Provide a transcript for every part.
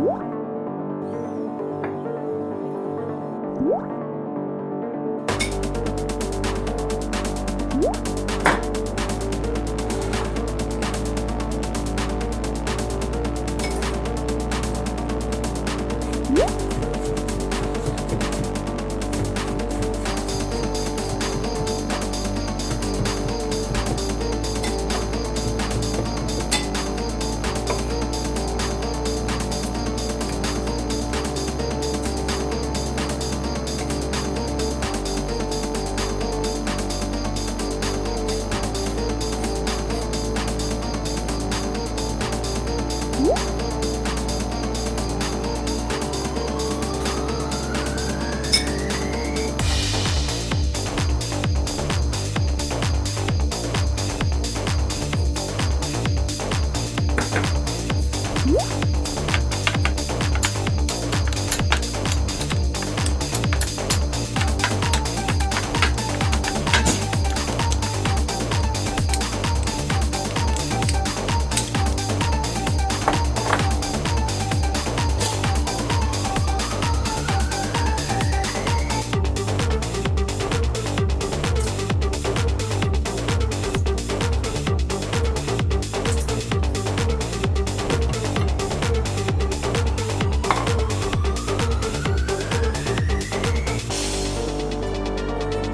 What?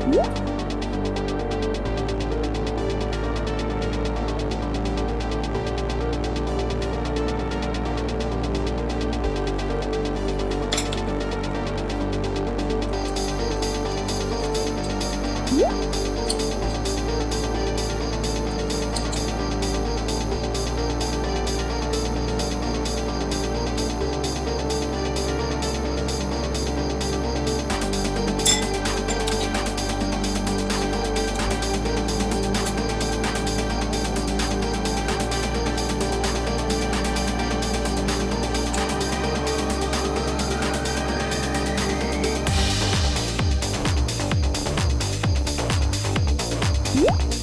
Woo! Bye.